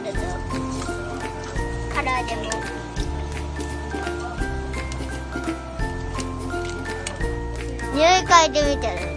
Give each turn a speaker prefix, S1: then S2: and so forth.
S1: るぞ。唐揚げも。匂い嗅いでみてね